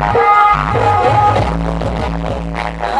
Oh, my God.